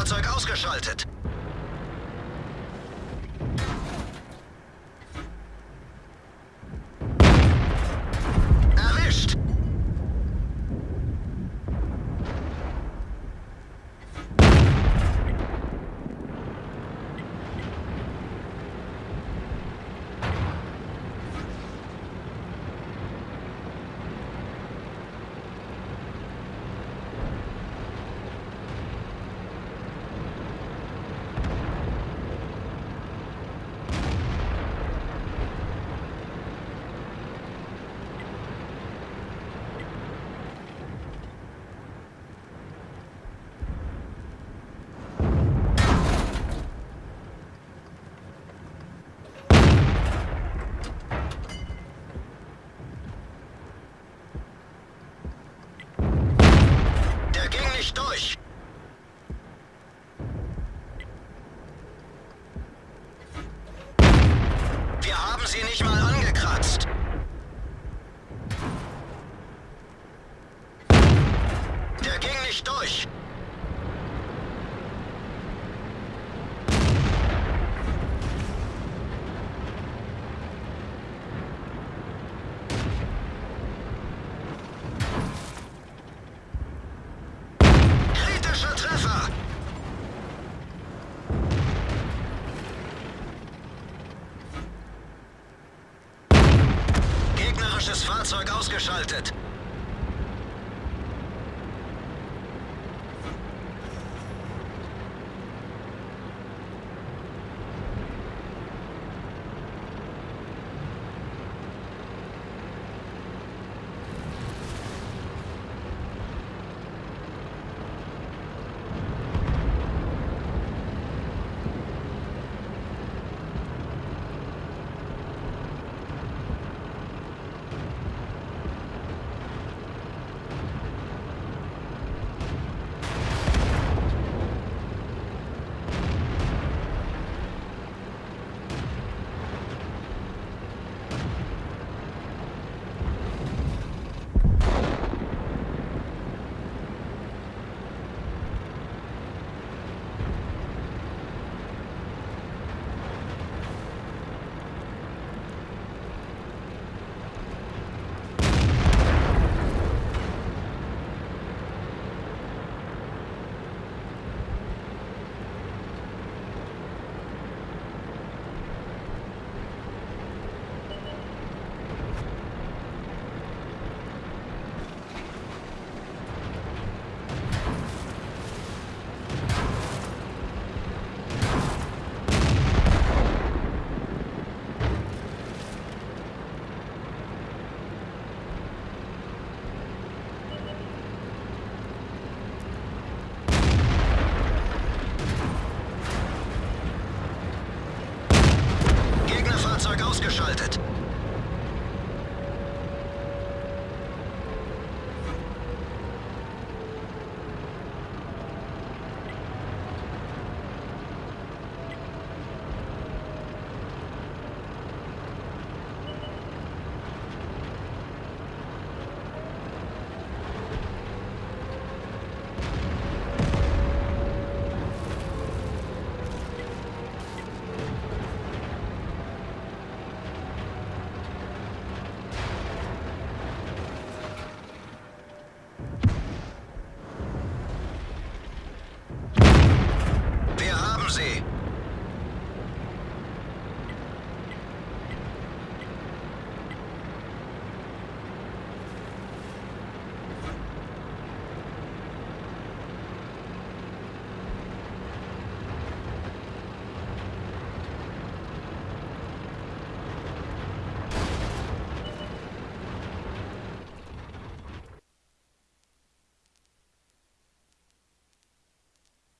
Fahrzeug ausgeschaltet. Ging nicht durch. Kritischer Treffer! Gegnerisches Fahrzeug ausgeschaltet. ausgeschaltet.